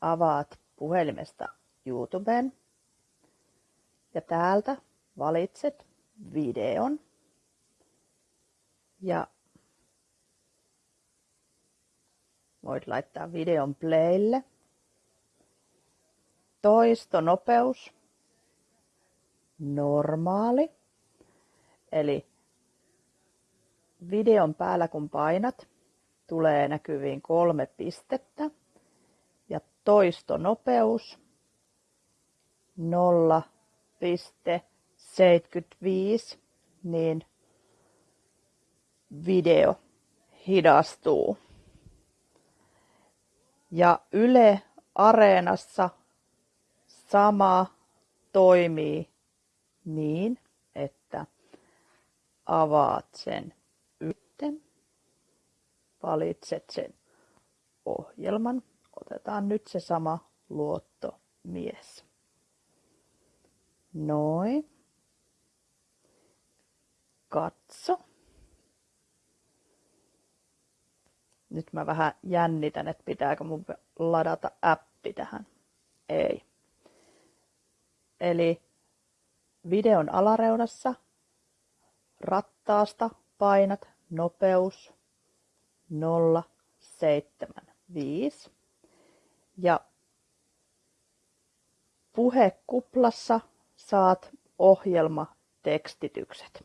avaat puhelimesta YouTubeen ja täältä valitset videon ja voit laittaa videon playlle. Toistonopeus normaali. Eli videon päällä kun painat, tulee näkyviin kolme pistettä toistonopeus 0,75, niin video hidastuu. Ja Yle Areenassa sama toimii niin, että avaat sen yhten, valitset sen ohjelman. Otetaan nyt se sama luottomies. Noin. Katso. Nyt mä vähän jännitän, että pitääkö mun ladata appi tähän. Ei. Eli videon alareunassa rattaasta painat nopeus 075 ja puhekuplassa saat ohjelmatekstitykset.